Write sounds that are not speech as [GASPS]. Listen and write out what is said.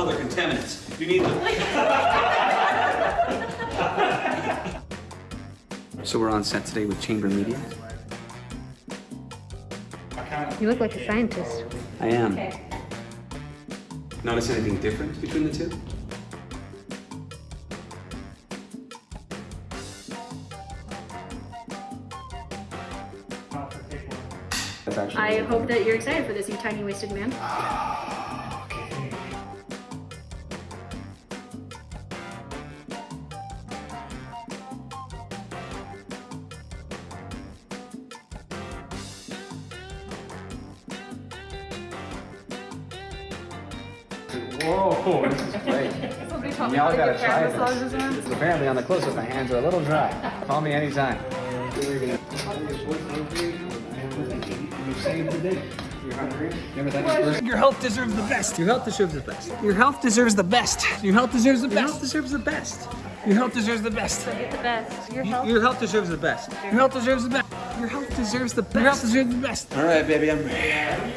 other contaminants. You need to... so we're on set today with Chamber Media. You look like a scientist. I am. Notice anything different between the two? I hope that you're excited for this, you tiny wasted man. [GASPS] [LAUGHS] Whoa, this is great. Y'all gotta try this. Apparently on the close-up, my hands are a little dry. Call me anytime. Your health deserves the best. Your health deserves the best. Your health deserves the best. Your health deserves the best. Your health deserves the best. Your health deserves the best. Get the best. Your health. Your health deserves the best. Your health deserves the best. Your health deserves the best. Your health deserves the best. All right, baby, I'm ready.